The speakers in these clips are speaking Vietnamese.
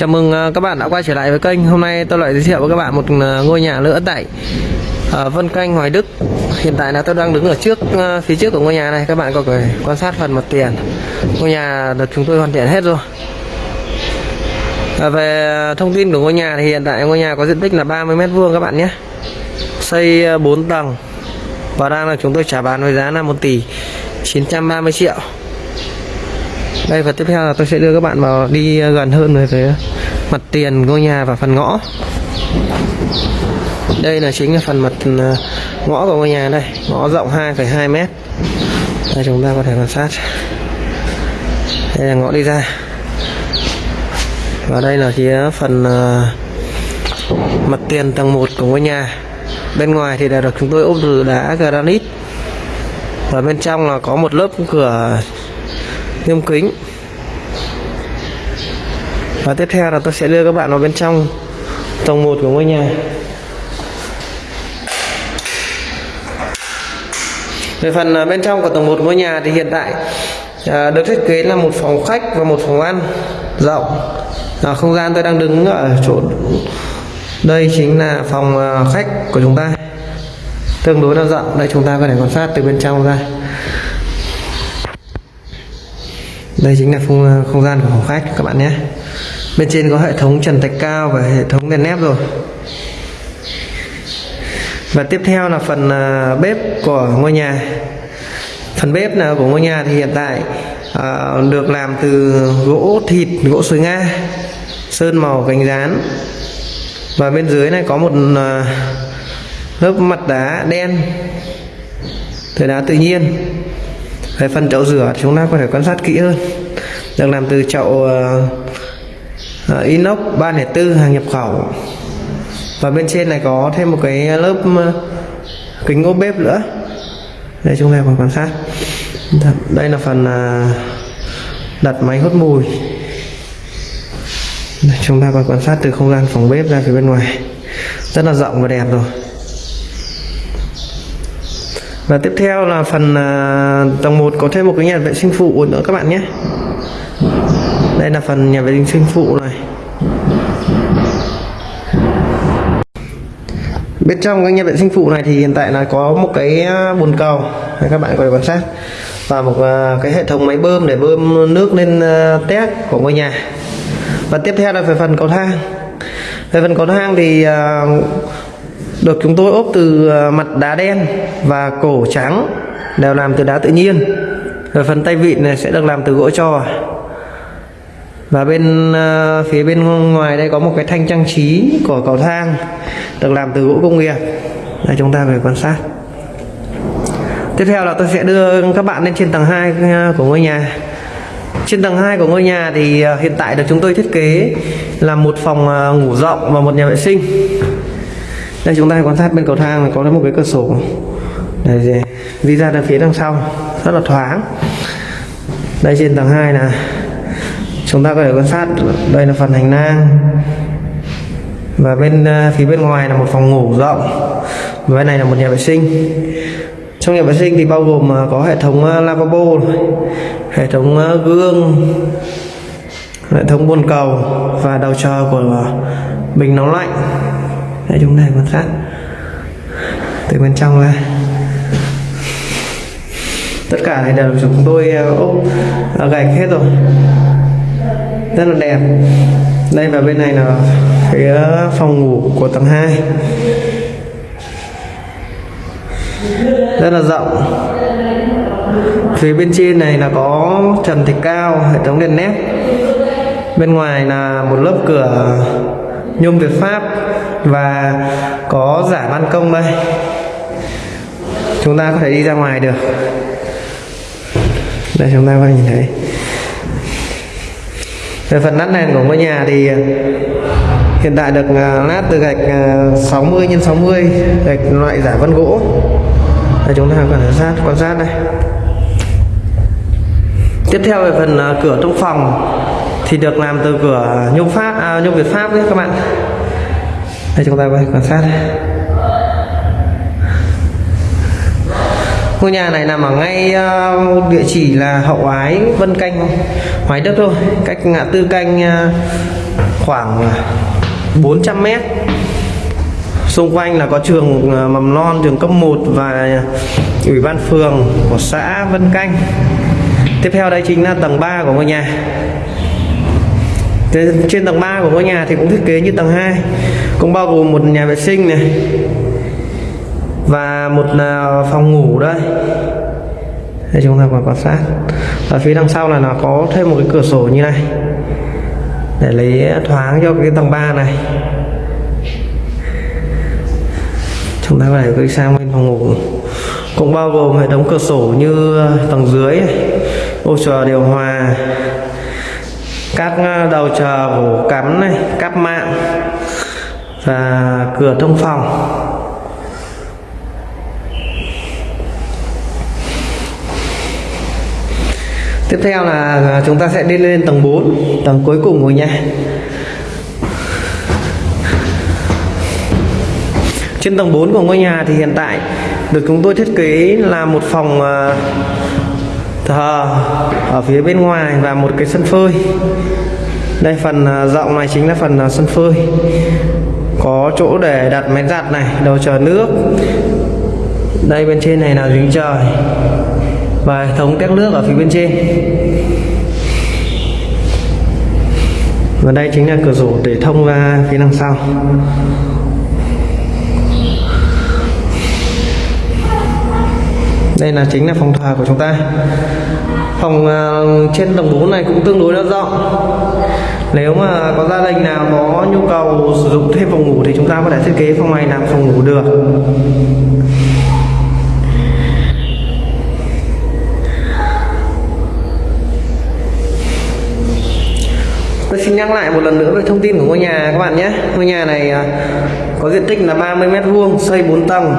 Chào mừng à, các bạn đã quay trở lại với kênh. Hôm nay tôi lại giới thiệu với các bạn một à, ngôi nhà nữa tại à, Vân Canh, Hoài Đức. Hiện tại là tôi đang đứng ở trước phía trước của ngôi nhà này. Các bạn có thể quan sát phần mặt tiền. Ngôi nhà được chúng tôi hoàn thiện hết rồi. Về thông tin của ngôi nhà thì hiện tại ngôi nhà có diện tích là 30 mét vuông các bạn nhé. Xây 4 tầng và đang là chúng tôi trả bán với giá là 1 tỷ 930 triệu. Đây và tiếp theo là tôi sẽ đưa các bạn vào đi gần hơn về phía mặt tiền ngôi nhà và phần ngõ. Đây là chính là phần mặt ừ, ngõ của ngôi nhà đây, ngõ rộng 2,2 mét. Đây chúng ta có thể quan sát. Đây là ngõ đi ra. Và đây là phía phần ờ, mặt tiền tầng 1 của ngôi nhà. Bên ngoài thì đã được chúng tôi ốp từ đá granite. Và bên trong là có một lớp cửa nhôm kính và tiếp theo là tôi sẽ đưa các bạn vào bên trong tầng 1 của ngôi nhà. Về phần à, bên trong của tầng 1 ngôi nhà thì hiện tại à, được thiết kế là một phòng khách và một phòng ăn rộng. À, không gian tôi đang đứng ở chỗ đây chính là phòng à, khách của chúng ta. Tương đối là rộng. Đây chúng ta có thể quan sát từ bên trong ra. Đây chính là không, à, không gian của phòng khách các bạn nhé bên trên có hệ thống trần thạch cao và hệ thống đèn nép rồi. Và tiếp theo là phần à, bếp của ngôi nhà. Phần bếp nào của ngôi nhà thì hiện tại à, được làm từ gỗ thịt gỗ sồi nga sơn màu cánh rán. Và bên dưới này có một à, lớp mặt đá đen từ đá tự nhiên. Về phần chậu rửa chúng ta có thể quan sát kỹ hơn. Được làm từ chậu uh, uh, inox 304 hàng nhập khẩu. Và bên trên này có thêm một cái lớp uh, kính ốp bếp nữa. Đây chúng ta còn quan sát. Đây là phần uh, đặt máy hút mùi. Đây, chúng ta còn quan sát từ không gian phòng bếp ra phía bên ngoài. Rất là rộng và đẹp rồi. Và tiếp theo là phần uh, tầng 1 có thêm một cái nhà vệ sinh phụ nữa các bạn nhé đây là phần nhà vệ sinh phụ này. Bên trong cái nhà vệ sinh phụ này thì hiện tại là có một cái à, bồn cầu. Các bạn có thể quan sát. Và một à, cái hệ thống máy bơm để bơm nước lên uh, tét của ngôi nhà. Và tiếp theo là về phần cầu thang. Về phần cầu thang thì được chúng tôi ốp từ mặt đá đen và cổ trắng đều làm từ đá tự nhiên. Rồi phần tay vịn này sẽ được làm từ gỗ trò và bên uh, phía bên ngoài đây có một cái thanh trang trí của cầu thang được làm từ gỗ công nghiệp. Đây chúng ta về quan sát. Tiếp theo là tôi sẽ đưa các bạn lên trên tầng 2 ờ, của ngôi nhà. Trên tầng 2 của ngôi nhà thì ờ, hiện tại được chúng tôi thiết kế là một phòng ngủ rộng và một nhà vệ sinh. Đây chúng ta quan sát bên cầu thang là có một cái cửa sổ. Để đi ra được phía đằng sau. Rất là thoáng. Đây trên tầng 2 là chúng ta có thể quan sát, đây là phần hành lang. Và bên ờ, phía bên ngoài là một phòng ngủ rộng. Và bên này là một nhà vệ sinh. Trong nhà vệ sinh thì bao gồm ờ, có hệ thống ờ, lavabo hệ thống gương, hệ thống bồn cầu và đầu chờ của bình nóng lạnh. Để chúng ta quan sát. Từ bên trong ra. Tất cả này đều chúng tôi ốp gạch hết rồi rất là đẹp. Đây và bên này là phía phòng ngủ của tầng 2 rất là rộng. Phía bên trên này là có trần thạch cao, hệ thống đèn nét bên ngoài là một lớp cửa nhôm Việt Pháp và có giả ban công đây. Chúng ta có thể đi ra ngoài được. Đây, chúng ta có thể nhìn thấy về phần nát nền của ngôi nhà thì ờ, hiện tại được ờ, lát từ gạch 60 x 60 gạch loại giả vân gỗ. Đây chúng ta quan sát quan sát đây. Tiếp theo về phần ờ, cửa trong phòng thì được làm từ cửa nhôm pháp à, nhôm việt pháp đấy các bạn. Đây chúng ta quan sát đây. Ngôi nhà này nằm ở ngay uh, địa chỉ là hậu ái vân canh hoài đức thôi. Cách ngã tư canh uh, khoảng ờ, 400 mét. Xung quanh là có trường mầm non trường cấp 1 và ủy ban phường của xã Vân Canh. Tiếp theo đây chính là tầng 3 của ngôi nhà. Trên, trên tầng 3 của ngôi nhà thì cũng thiết kế như tầng 2 cũng bao gồm một nhà vệ sinh này và một à, phòng ngủ đây. Đây, chúng ta còn quan sát. Ở phía đằng sau là nó có thêm một cái cửa sổ như này. Để lấy thoáng cho cái tầng 3 này. Chúng ta có thể đi sang bên phòng ngủ. Cũng bao gồm hệ thống cửa sổ như tầng dưới ô chờ điều hòa, các à, đầu chờ ổ cắm này, cắp mạng và cửa thông phòng. Tiếp theo là à, chúng ta sẽ đi lên tầng 4 tầng cuối cùng của nhà trên tầng 4 của ngôi nhà thì hiện tại được chúng tôi thiết kế là một phòng à, thờ ở phía bên ngoài và một cái sân phơi. Đây phần à, rộng này chính là phần sân phơi. Có chỗ để đặt máy giặt này, đầu chờ nước. Đây bên trên này là giếng trời và hệ thống tét nước ở phía bên trên. Và đây chính là cửa sổ để thông ra phía đằng sau. Đây là chính là phòng thờ của chúng ta. Phòng uh, trên tầng 4 này cũng tương đối là rộng nếu mà có gia đình nào có nhu cầu sử dụng thêm phòng ngủ thì chúng ta có thể thiết kế phòng này làm phòng ngủ được. Nhắc lại một lần nữa về thông tin của ngôi nhà các bạn nhé. Ngôi nhà này à, có diện tích là 30 mét vuông, xây 4 tầng.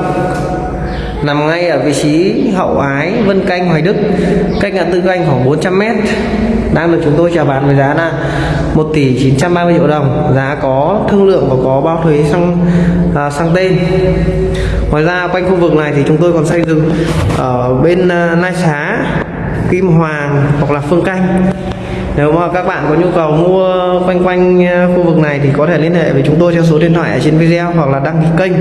Nằm ngay ở vị trí hậu ái Vân Canh Hoài Đức. Cách ngã tư canh khoảng 400 mét. Đang được chúng tôi chào bán với giá là 1 tỷ 930 triệu đồng. Giá có thương lượng và có bao thuế sang à, sang tên. Ngoài ra quanh khu vực này thì chúng tôi còn xây dựng ở bên à, Nai Xá Kim Hoàng hoặc là Phương Canh nếu mà các bạn có nhu cầu mua quanh quanh à, khu vực này thì có thể liên hệ với chúng tôi theo số điện thoại ở trên video hoặc là đăng ký kênh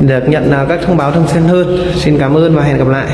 để được nhận à, các thông báo thường xuyên hơn. Xin cảm ơn và hẹn gặp lại.